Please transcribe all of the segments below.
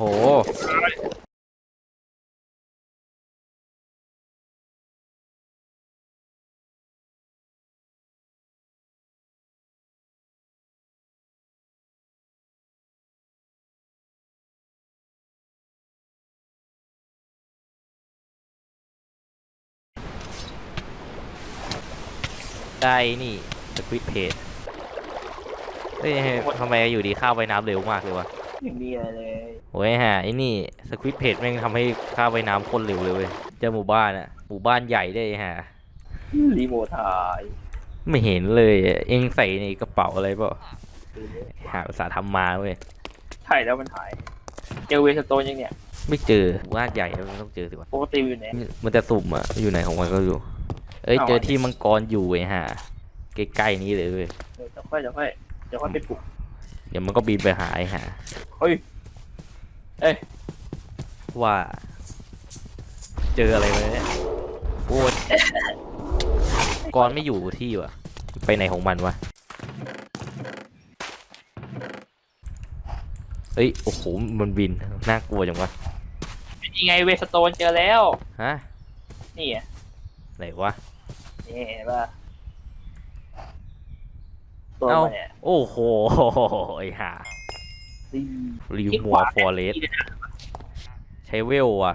โหได้นี่สควิตเพจเฮ้ยทำไมอยู่ดีข้าวไปน้ำเร็วมากเลยวะ ไม่มีอะไรเลยโอ้ยฮะไอ้นี่สควิตเพจแม่งทำให้ข้าวไปน้ำคนเร็วเลยเว้ยเจอหมู่บ้านอะหมู่บ้านใหญ่ได้วยฮะรีโมทถ่ายไม่เห็นเลยอะเองใส่ในกระเป๋าอะไรเปล่าหาภาษาห์ทำมาเว้ยใช่แล้วมันหายเจอเวสโตนยังเนี่ย ไม่เจอหมู่บ้านใหญ่แล้วมันต้องเจอสิวะปกติอยู่ไหนมันจะสุ่มอะอยู่ไหนของมันก็อยู่ เอ้ยเอาเจออันนี้ที่มังกรอยู่ไอ้ห่าใกล้ๆนี้เลยเว้ยเออเดี๋ยวค่อยเดี๋ยวค่อยเดี๋ยวค่อยไปปลุก เดี๋ยวมันก็บินไปหาไอ้ห่าเฮ้ย เอ้ย ว่า เจออะไรมาเนี่ยโอ้ยกรไม่อยู่ที่วะไปไหนของมันวะเอ้ย โอ้โห มันบิน น่ากลัวจังวะเป็นยังไงเวสโตนเจอแล้ว ฮะ นี่อะไหนวะ นี่เห็นป่ะ ตัวเอ้ามันเนี่ยโอ้โหไอ้ห่าดีริวที่มัขววาฟอเรสใช้เวลว่ะ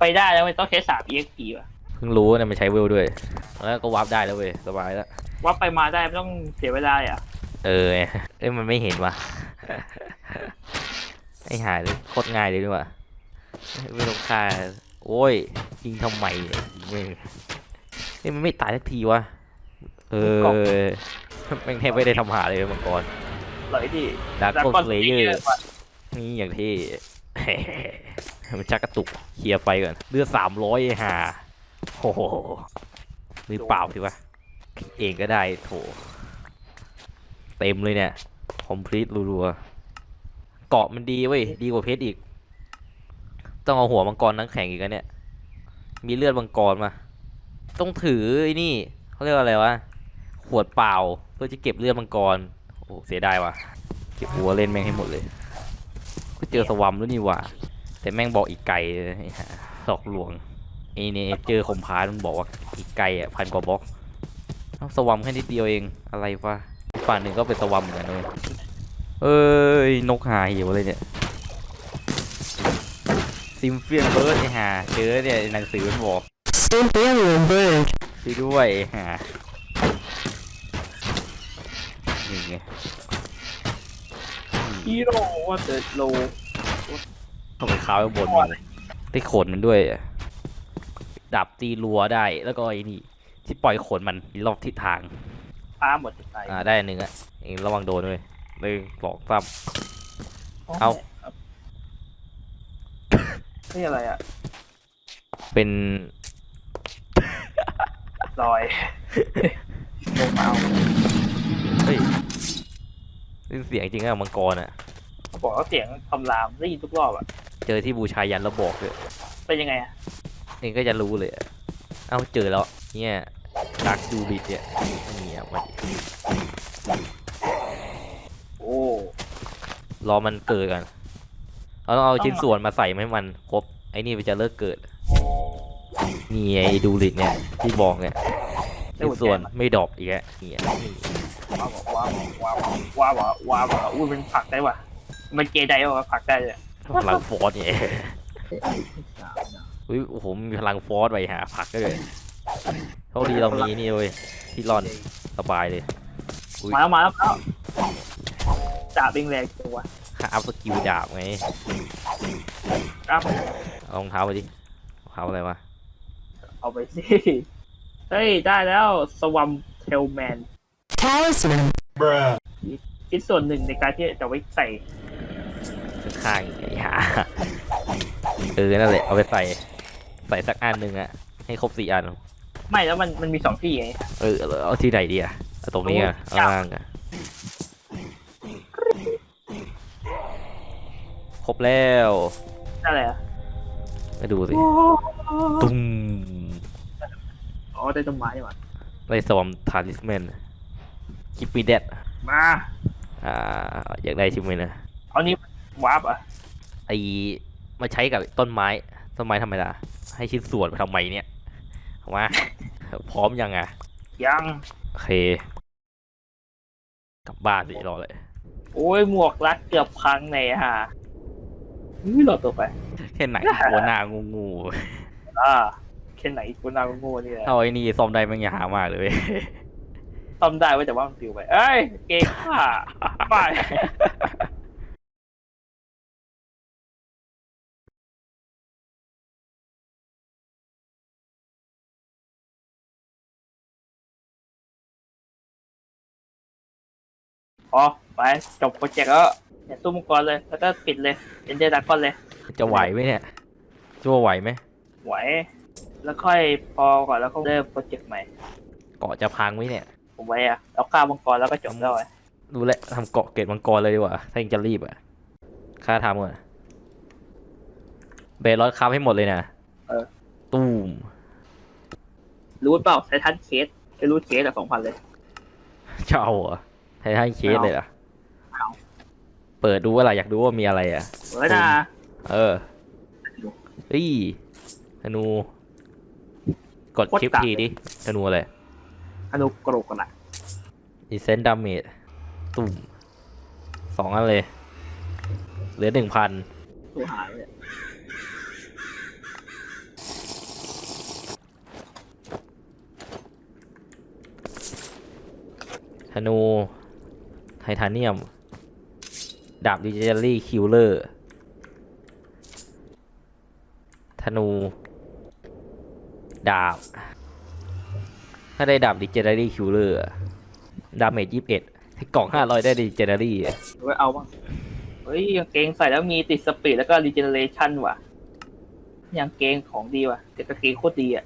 ไปได้แล้วมันต้องใช้สาม EXP ว่ะเพิ่งรู้เนี่ยมันใช้เวลด้วย แล้วก็วาร์ปได้แล้วเว้ยสบายแล้ว ว่าไปมาได้ไม่ต้องเสียเวลาอะเออเอ้ยมันไม่เห็นว่ะ ไอ้หายเลยโคตรง่ายเลยดีกว่าไม่ต้องฆ่าโอ้ยยิงทำไมเนี่ยยิงไม่เอ้ยมันไม่ตายสักทีวะเออ แม่งแทบไม่ได้ทำหาเลยมังกรเลยที่ดาร์แล้วกก็สเลเยอร์นี่อย่างที่มันชักกระตุกเคลียร์ไฟก่อนเลือดสามร้อยห่าโอ้โหหรือเปล่าสิวะเองก็ได้โถเต็มเลยเนี่ยคอมพลีทรัวๆเกาะมันดีเว้ยดีกว่าเพชรอีก ต้องเอาหัวมังกรนังแข็งอีกแล้วเนี่ย มีเลือดมังกรมา ต้องถือไอ้นี่เขาเรียกว่าอะไรวะขวดเปล่า เพื่อจะเก็บเลือดมังกร โอ้เสียดายว่ะ เก็บหัวเล่นแม่งให้หมดเลย ก็เจอสวัมแล้วนี่หว่าแต่แม่งบอกอีกไก่เลยไอ้ห่าหลอกลวงไอ้เนี่ยเจอขมพานมันบอกว่าอีกไก่อะพันกว่าบล็อกเอ้าสวัมแค่นิดเดียวเอง อะไรวะอีกฝั่งหนึ่งก็เป็นสวัมเหมือนกันเลยเอ้ย นกหาหิวเลยเนี่ย ซิมเฟียนเบิร์ดไอ้ห่าเจอเนี่ยหนังสือมันบอก Symphonian bird. ช่วยด้วยไอ้ห่า ไงฮีโร่ว่าเดโลเข้าไปค้าไว้บนมันได้ขนมันด้วยอะดับตีรัวได้แล้วก็ไอ้นี่ที่ปล่อยขนมันรอบทิศทางพาหมดใจอ่าได้อันหนึ่งอะเองระวังโดนด้วยเลยหลอกซ้เอานี่อะไรอะำเป็นลอยลงเอา เฮ้ย ได้ยินเสียงจริงอะมังกรอะบอกว่าเสียงคำรามได้ยินทุกรอบอะเจอที่บูชายันแล้วบอกเลยเป็นยังไงอะเองก็จะรู้เลยอะเอ้าเจอแล้วเนี่ยดักดูบิดเนี่ยเนี่ยมาดิโอ้รอมันเกิดกันเราต้องเอาชิ้นส่วนมาใส่ให้มันครบไอ้นี่มันจะเลิกเกิดนี่ไอ้ดูลิดเนี่ยที่บอกเนี่ยชิ้นส่วนไม่ดรอปอีกแล้วเนี่ยนี่ ว้าวว้าวว้าวว้าวว้าวว้าวอุ้ยมันผักได้ว่ะมันเกยได้ว่ะผักได้เลยพลังฟอสเนี่ยอุ้ยโอ้โหมีพลังฟอสไปหาผักก็เลยโชคดีเรามีนี่เว้ยที่รอนสบายเลยมาแล้วมาแล้วมาแล้วจ่าเบงแรงตัวค่าอัพสกิลดาบไงครับเอารองเท้าไปดิรองเท้าอะไรวะเอาไปสิเฮ้ยได้แล้วสวัมเทลแมน Talisman. คิดส่วนหนึ่งในการที่จะไว้ใส่ข้างๆไอ้หาเออนั่นแหละเอาไปใส่ ใส่สักอันหนึ่งอะให้ครบสี่อัน ไม่แล้วมันมันมีสองที่ไงเออเอาที่ไหนดีอะเอาตรงนี้อะเอาล่างอะครบแล้วนั่นแหละมาดูสิตุ้มอ๋อได้ต้นไม้ว่ะไล่สวมทาริสแมน คิปปี้เดดมาอ่าอยากได้ชิมไหมนะเอานี้วาร์ปอะไอมาใช้กับต้นไม้ต้นไม้ทำไมล่ะให้ชิ้นส่วนไปทำไมเนี่ยเอามาพร้อมยังอะยังโอเคกลับบ้านสิรอเลย โอ้ยหมวกรัดเกือบพังเลยฮะอุ้ยหลอดตัวไปแค่ไหนหัวหน้างูงูอ่าแค่ไหนกูนาโง่ๆนี่แหละเอาไอ้นี่ซ่อมได้มันอย่าหามากเลยเว้ย ซ่อมได้ไว้แต่ว่ามันปิวไป เอ้ย เก่งค่ะไปพอไปจบโปรเจกต์แล้วเนี่ยตู้มังกรเลย แล้วก็ปิดเลย เป็นเดดากอนเลย จะไหวไหมเนี่ยจะว่าไหวไหมไหว แล้วค่อยพอก่อนแล้วก็เริ่มโปรเจกต์ใหม่ เกาะจะพังไหมเนี่ย ผมไว้อะเอาข้าวมังกรแล้วก็จบแล้วไอ้ดูแลวทำเกาะเกตมังกรเลยดีกว่า ถ้ายังจะรีบอะค่าทำก่อนเบรอสคับให้หมดเลยนะเออตูม รู้เปล่าไททันเคสแค่รู้เคสอะสองพันเลยจะเอาเหรอไททันเคสเลยเหรอไม่เอาเปิดดูว่าอะไรอยากดูว่ามีอะไรอะเฮ้ยนะเออเฮ้ยธนู กดโคตรคลิปกากทีดิธนูอะไร อนุกรกกันอะดีเซนดาเมจตุ่มสองอันเลย เหลือหนึ่งพันตัวหายเลยธนู ไททาเนียม ดาบดิจิทัลลี่คิวเลอร์ธนู ดาบ ถ้าได้ดาบดิจิทัลลี่คิวเลอร์ดาเมจยี่สิบเอ็ดกล่องห้าร้อยได้ดิจิทัลลี่ไว้เอาบ้างเฮ้ยกางเกงใส่แล้วมีติดสปีดแล้วก็รีเจเนเรชันว่ะกางเกงของดีว่ะแต่กางเกงโคตรดีอะ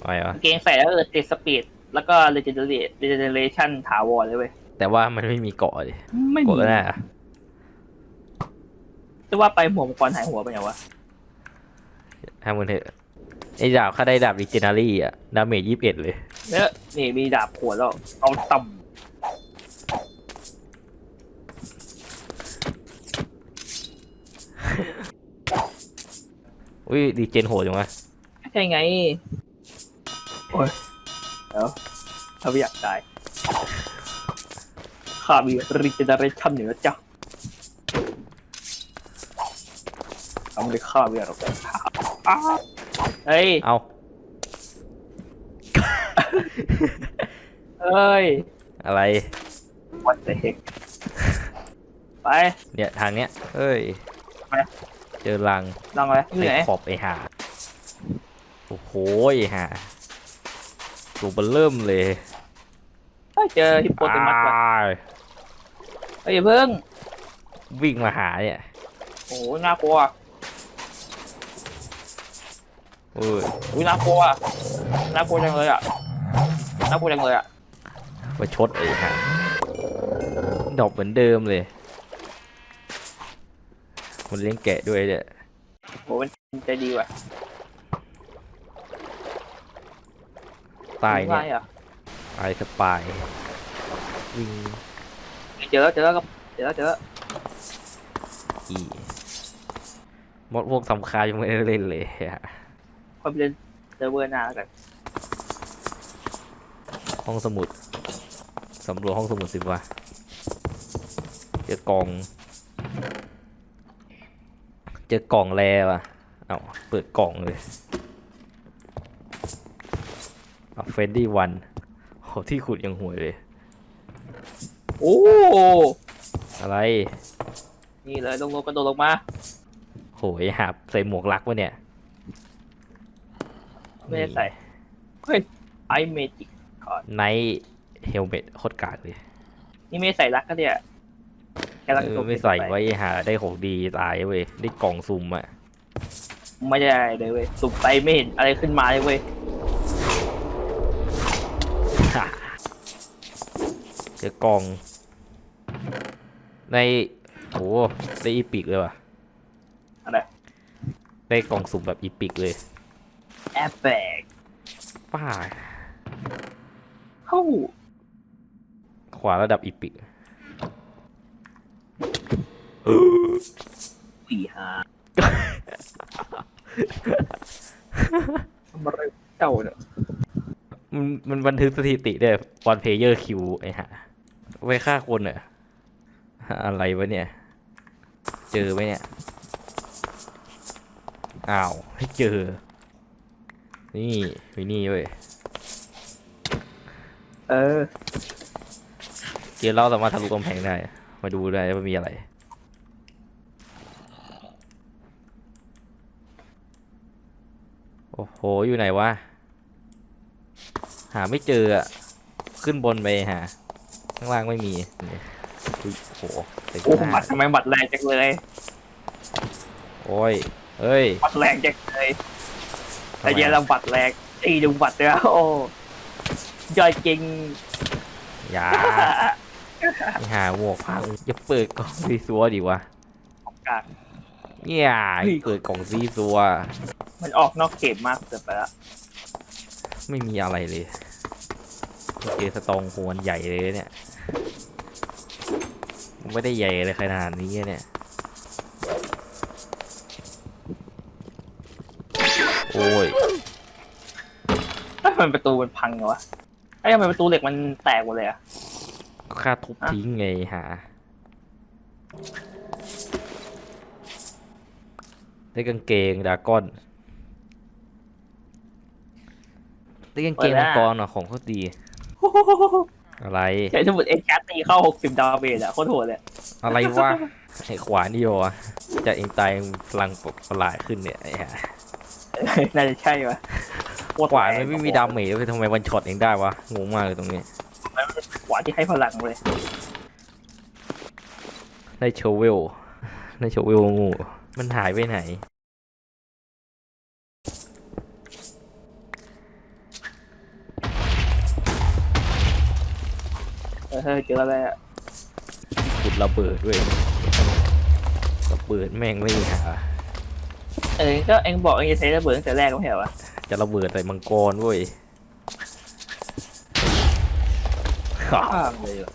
อะไรวะกางเกงใส่แล้วเออติดสปีดแล้วก็รีเจเนเรรีเจเนเรชันถาวรเลยเว้ยแต่ว่ามันไม่มีเกาะดิไม่กมีดแล้วนะจะว่าไปหัวมังกรหายหัวไปไหนวะทำมันเถอะ ไอ้ดาบถ้าได้ดาบดิจิทัลลี่อะดาเมจยี่สิบเอ็ดเลย เนี่ยนี่มีดาบขวดแล้ว เอาต่อุ้ยดีเจนโหดจังวะำใช่ไง โอ้ยเดี๋ยวถ้าไม่อยากตายข้ามีรีเจเนเรชันอยู่นะจ๊ะเอาไม่ได้ฆ่าไม่ได้หรอกอ้าว เฮ้ย เอา เอ้ย อะไร what the heck ไป เนี่ยทางเนี้ยเฮ้ย ไป เจอรังนั่งเลยอยู่ไอ้ไหนขอบไอ้ห่าโอ้โหไอ้ห่าตัวเบลเริ่มเลยเฮ้ยเจอฮิปโปเตมัสว่ะอ้ายเฮ้ยอย่าเพิ่งวิ่งมาหาเนี่ย โอ้โหน่ากลัว เอ้ยอุ้ยน่ากลัวน่ากลัวจังเลยอะน่ากลัวจังเลยอะมาชดไอ้ห่าดอกเหมือนเดิมเลยมันเลี้ยงแกะด้วยเนี่ยโหมันใจดีว่ะตายเนี่ยไม่อะตายสปายวิ่งเจอแล้วเจอแล้วครับเจอแล้วเจอแล้วอีมดพวกสำคัญยังไม่ได้เล่นเลยอะ คอยไปเล่นเซิร์ฟเวอร์หน้าแล้วกันห้องสมุดสำรวจห้องสมุดสิวะเจอกล่อง เจอกล่องแล้วอะเอาเปิดกล่องเลยเอาเฟนดี้วันโหที่ขุดยังห่วยเลย โอ้อะไรนี่เลยลงลงกระโดดลงมาโหยหาบใส่หมวกลักวะเนี่ย ไม่ได้ใส่เฮ้ยไอเมจิกไนท์เฮลเมตโคตรกากเลย นี่ไม่ได้ใส่รักก็เนี่ยแค่รักเอตัอวไม่ใส่ไว้หาได้ของดีตายเว้ยได้กล่องซุ่มอะไม่ได้เลยเว้ยสุ่มไปไม่เห็นอะไรขึ้นมาเลยเว้ยเจอกล่อง ในโหได้อีปิกเลยว่ะอะไรได้กล่องสุ่มแบบอีปิกเลย แอปแบกป้าเข้าขวาระดับอีปิกสี่หาทำอะไรเจ้าเนี่ยมันมันบันทึกสถิติด้วยวันเพเยอร์คิวไอ้ห่าไว้ฆ่าคนเหรออะไรวะเนี่ย เจอไหมเนี่ย อ้าวไม่เจอ นี่วินี่เว้ย เออ เกมเราสามารถทะลุกำแพงได้ มาดูได้ว่ามีอะไร โอ้โห อยู่ไหนวะ หาไม่เจออะขึ้นบนไปหา ข้างล่างไม่มีนี่อุ๊ยโอ้โหเต็มโอ้หน้าบัตรทำไมบัตรแรงจังเลย โอ้ยเอ้ยบัตรแรงจังเลยทำ แต่ไมเย็นเราบัตรแรงอีดูบัตรเนี่ยโอ้ยอดจริงอย่าไปหาหมวกพังจะเปิดกล่องซีซัวดีวะของกลางเนี่ยเฮ้ยเปิดกล่องซีซัว มันออกนอกเกมมากเกินไปละไม่มีอะไรเลยเจอสตองโหนใหญ่เลยเนี่ยมันไม่ได้ใหญ่เลยขนาดนี้เนี่ย โอ้ยเอ้ยทำไมันประตูมันพังเหรอวะไอ้ยทำไมประตูเหล็กมันแตกหมดเลยอะค่าทุบทิ้งไงหาได้กางเกงดรากอนได้กางเกงมังกรเหรอของเขาดีอะไร ใช้สมุดเอ็กซ์การ์ดตีเข้าหกสิบดาเมจอะโคตรโหดเลยอะไรวะไอ้ขวานี่โยวะจะเองตายพลังประหลาดขึ้นเนี่ยไอ้ห่า น่าจะใช่ปะโคตรขวาแรงมันไม่มีดาเมจเลยทำไมวันช็อตเองได้วะงงมากเลยตรงนี้ขวาที่ให้พลังเลยได้โชเวลได้โชเวลงู มันหายไปไหนเออเจออะไรอะขุดระเบิดด้วยระเบิดแม่งไม่หา เออก็เอ็งบอกเอ็งจะใช้ระเบิดตั้งแต่แรกก็ไม่ใช่เหรอวะจะระเบิดใส่มังกรเว้ยข้ามเลยอะ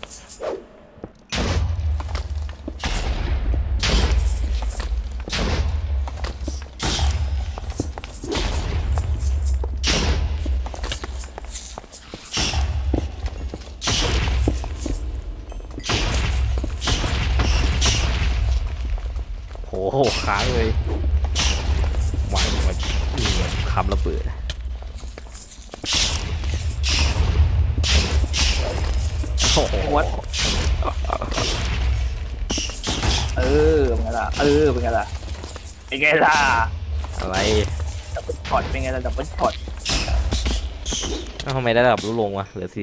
เบิดโอ้โหวัดเออเป็นไงล่ะ เออเป็นไงล่ะเป็นไงล่ะอะไร double shot เป็นไงล่ะ double shotเอ้าทำไมได้ระดับลดลงวะเหลือ48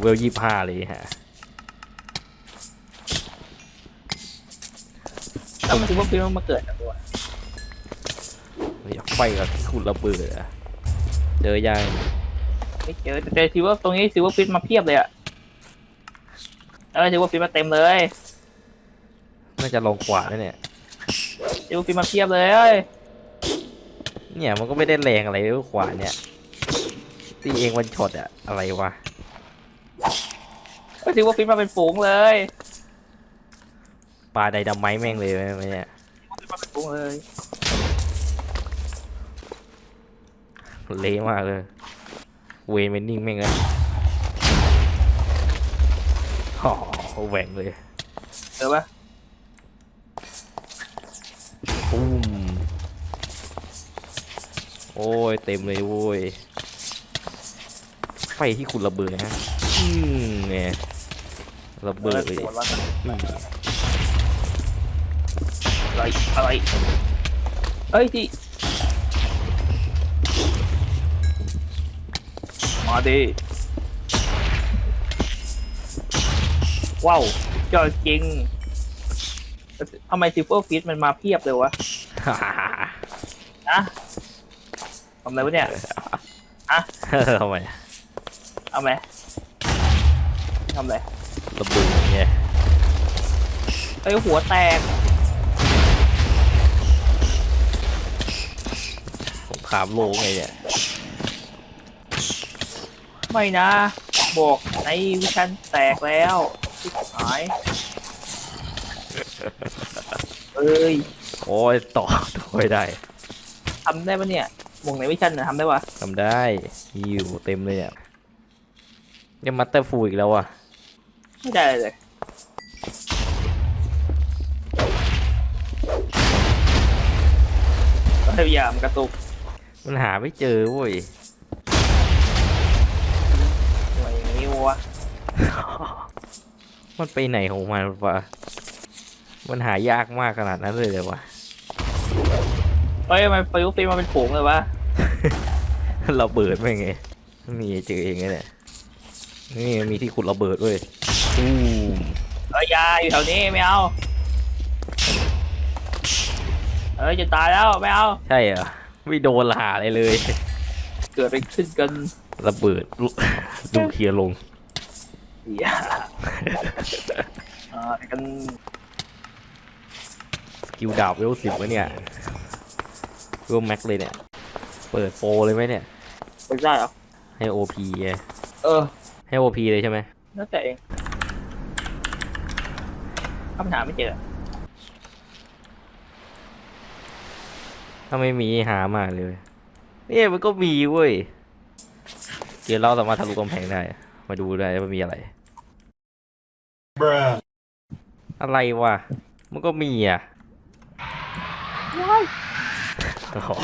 เวลยี่ห้าเลยฮะ แล้วมันคิดว่าฟิลมันมาเกิดจากตัวอยากไฟกับคุณระเบิดอะเจอยังไม่เจอแต่เจอซิลเวอร์ตรงนี้ซิลเวอร์ฟิตมาเพียบเลยอะเออซิลเวอร์ฟิตมาเต็มเลยน่าจะลงขวาด้วยเนี่ยซิลเวอร์ฟิตมาเพียบเลย เนี่ยมันก็ไม่ได้แรงอะไรเลยขวาเนี่ยตีเองวันช็อตอะอะไรวะก็ silverfish มาเป็นฝูงเลย ปาไดนาไมต์แม่งเลยไหมเนี่ยซิลเวอร์ฟิตมาเป็นฝูงเลยเละมากเลย เวนเวนนิ่งแม่งเลยโอ้โหแหว่งเลยเจอปะปุ้มโอ้ยเต็มเลยโว้ยไฟที่คุณระเบิดนะฮะอืมเนี่ยระเบิดเลยปวดวะ อืมอะไรอะไรเอ้ยที่มาดิว้าวจอจริงทำไมซิลเวอร์ฟิตมันมาเพียบเลยวะนะทำอะไรวะเนี่ยทำไมเอาไหมทำอะไรระเบิดไงไอ้ยหัวแตก ครามโลกไงเนี่ย ไม่นะ บอกในวิชันแตกแล้วหายเอ้ยโอ้ยต่อต่อไม่ได้ทำได้ปะเนี่ยหมวงไหนวิชันนะทำได้ปะทำได้มีอยู่เต็มเลยเนี่ยยังมัตเตอร์ฟูอีกแล้วอะไม่ได้เลยพยายามกระตุก มันหาไม่เจอเว้ยหน่วยอย่างนี้วะ มันไปไหนของมันวะ มันหายากมากขนาดนั้นเลยเลยวะเฮ้ยมันประยุกต์ตีมาเป็นผงเลยวะระเบิดไม่ไง มีเจอเองไงเนี่ยนี่มีที่ขุดระเบิดเว้ยตูมเอ้ยอยาอยู่แถวนี้ไม่เอา เอ้ยจะตายแล้วไม่เอา ใช่เหรอ ไม่โดนหาอะไรเลย เกิดไปขึ้นกันระเบิดลุดูเคลียร์ลงอย่าอ่ากันสกิลดาบเวลสิบวะเนี่ยเวลแม็กเลยเนี่ย เปิดโปรเลยไหมเนี่ยไม่ได้เหรอให้โอพีเออ ให้โอพีเลยใช่ไหมแล้วแต่เองคำถามไม่เจอ ถ้าไม่มีหามาเลยเนี่ยมันก็มีเว้ยเดี๋ยวเราสามารถทะลุกำแพงได้ มาดูได้ว่ามีอะไร Bruh. อะไรวะ มันก็มีอะอ๋อ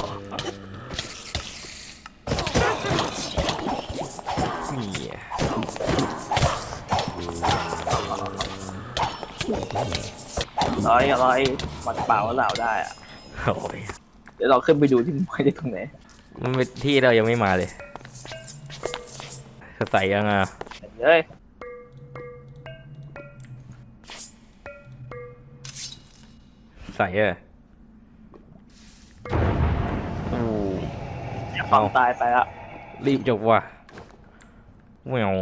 มีอะร้อยร้อยมันเปล่าเหล่าได้อะโอ้ย เดี๋ยวเราขึ้นไปดูที่มันได้ตรงไหนมันเป็นที่เรายังไม่มาเลยจะใส่ยังอะเฮ้ยใส่เอออู้ความตายไปละรีบจบว่ะแมว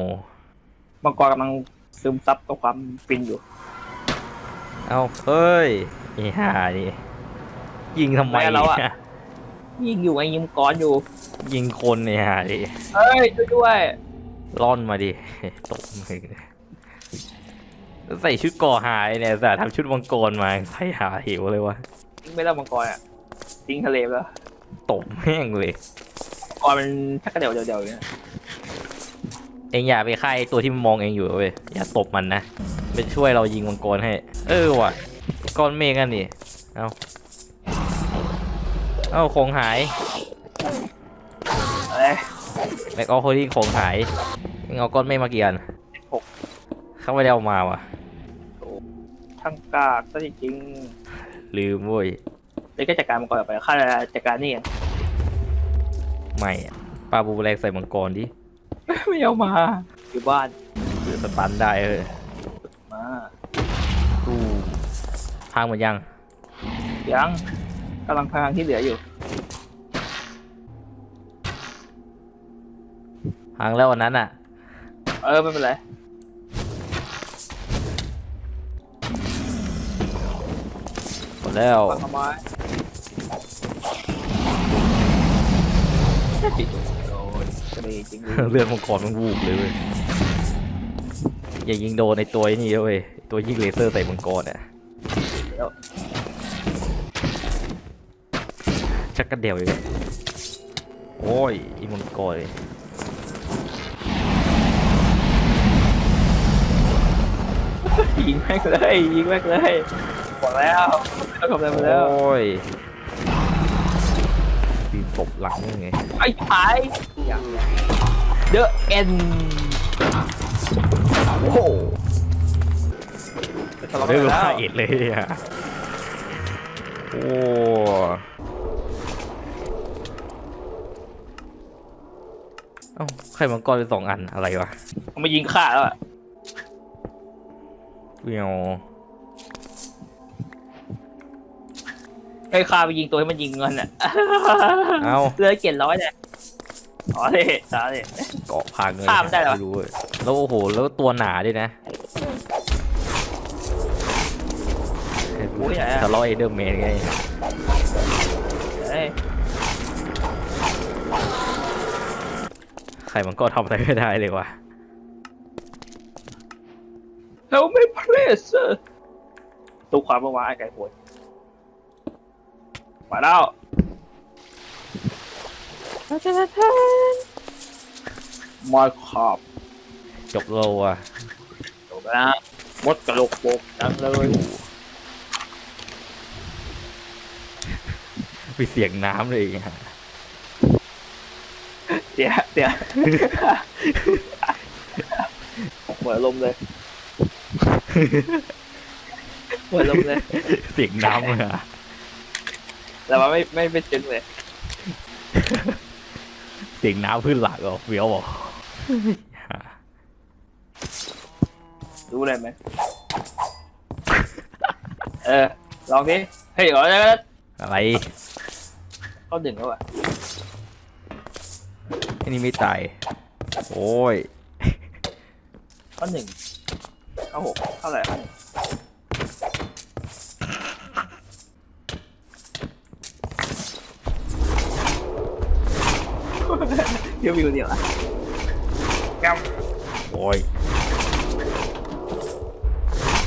มังกรกำลังซึมซับกับความฟินอยู่ เอาเฮ้ยไอ้ห่านี่ ยิงทำไมแม่เราอะเนี่ยยิงอยู่ไอ้ยิงมังกรอยู่ ยิงคนไอ้ห่าดิเฮ้ยช่วยด้วยร่อนมาดิตกมึงใส่ชุดก่อหายเนี่ยแต่ทำชุดมังกรมาใส่หาเหวเลยวะทิ้งไม่ได้มังกรอะทิ้งทะเลไปแล้วตบแม่งเลยมังกรมันชักกระเดี่ยวเดี่ยวเดี่ยวอย่างเงี้ยเองอย่าไปฆ่าไอ้ตัวที่มันมองเองอยู่เว้ยอย่าตบมันนะเป็นช่วยเรายิงมังกรให้ เออว่ะก้อนเมฆกันนี่เอา เอาของหายเอ้ยแม็กออโคดี้ของหายเองเอาก้อนเมฆมากี่อันหกเขาไม่ได้เอามาว่ะช่างกากซะจริงลืมเว้ยๆเลยก็จัดการมังกรต่อไปข้าจะจัดการนี่เองไม่อะปลาบูแรงใส่มังกรดิไม่เอามา อยู่บ้านหรือสตันได้เออมาตู้พังหมดยัง ยัง กำลังพลังที่เหลืออยู่พังแล้ววันนั้นอะ เออไม่เป็นไรหมดแล้วฟังเอาไม้โอ้ยกระเดจริงเลยเลือดมังกรมันวูบเลยเว้ยอย่ายิงโดนในตัวไอ้นี่เว้ยตัวยิงเลเซอร์ใส่มังกรอะแล้ว ชักกระเดี่ยวเลยโอ้ยอีมังกรเลยยิงแม่งเลยยิงแม่งเลยบอกแล้วไม่ต้องทำอะไรมาแล้วโอ้ยปีนตบหลังยังไงไอ้ผายอย่างเดอะเอ็นโอ้โหทะเลาะกัเรื่นองแล้วละเอียดเลยอะโอ้ เอ้าใครมังกรเป็นสองอันอะไรวะเอามายิงฆ่าแล้วอะเวียวให้ฆ่าไปยิงตัวให้มันยิงเงินอะเอ้าเหลยเจ็ดร้อยเนี่ยอ๋อเลยสาเลย เกาะพังเลยข้ามได้เหรอไม่รู้เว้ยแล้วโอ้โหแล้วตัวหนาด้วยนะโอ้ยไหนอะทะเลาะเอเดอร์แมนไงเฮ้ย ใครมันก็ทำอะไรไม่ได้เลยวะ Help me please ตู้ความเมื่อวานไอ้ไก่โหดมาแล้วมาขอบจบเราอะจบแล้วนะมดกระโหลกโปกจังเลยมีเสียงน้ำเลยอีกฮะ เดี๋ยวเดี๋ยวเหมือนลมเลยเหมือนลมเลย เสียงน้ำเลยอะแต่ว่าไม่ไม่ไม่จึงเลย เสียงน้ำพื้นหลักเหรอเฟี้ยวบอกรู้เลยไหมเออ ลองดิเฮ้ยเอ๋ออะไรเขาดึงแล้วอะไอ้นี่ไม่ตาย โอ้ยเขาหนึ่งเขาหกเท่าไหร่เขาหนึ่งเดี๋ยววิวเดียวอะกโอ้ยำ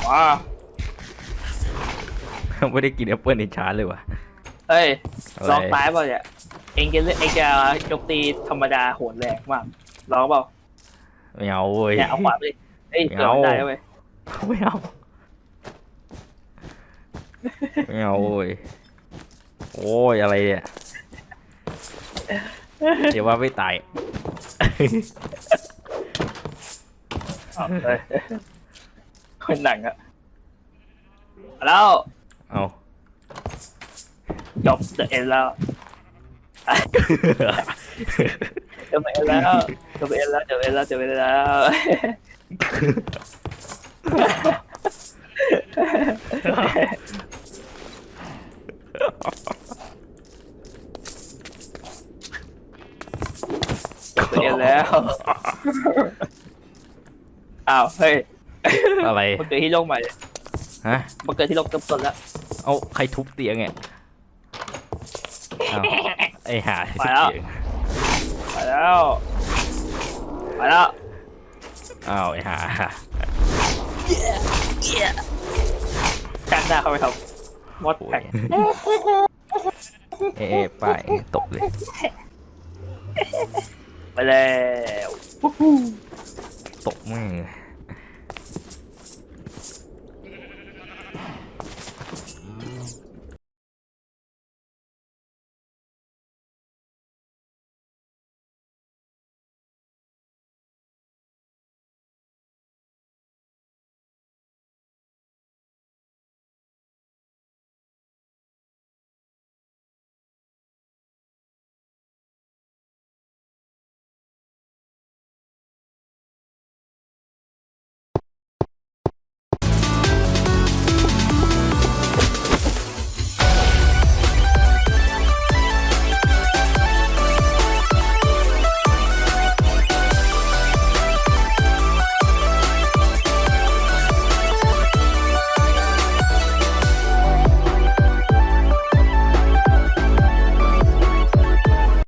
ว้าไม่ได้กินแอปเปิลในชาร์จเลยว่ะเฮ้ยอะไรลองตายเปล่าเนี่ย เองจะเล่นเองจะโจมตีธรรมดาโหดแรงมากลองเปล่าไม่เอาเว้ยเนี่ยเอาขวาไปดิเอ้ยไม่เกิดเอามันได้เว้ยไม่เอาไม่เอาเว้ยโอ้ยอะไรเนี่ยเดี๋ยวว่าไม่ตายเอาเฮ้ยคนหนังอะแล้วเอาจบเดอะเอ็นแล้ว จบเอ็นแล้วจบเอ็นแล้วจบเอ็นแล้วจบเอ็นแล้วจบเอ็นแล้ว อ้าว เฮ้ย อะไร มันเกิดที่โลกใหม่ ฮะ มันเกิดที่โลกเติมต้นแล้ว เอาใครทุบเตียงเนี่ยเอา ไอหาทุบไปแล้วเตียงไปแล้วไปแล้วอ้าวไอหากันหน้าเข้าไปครับมดโอ้แพ็ยกเอ๊ะไป้ายตกเลย ไปแล้วตกแม่ง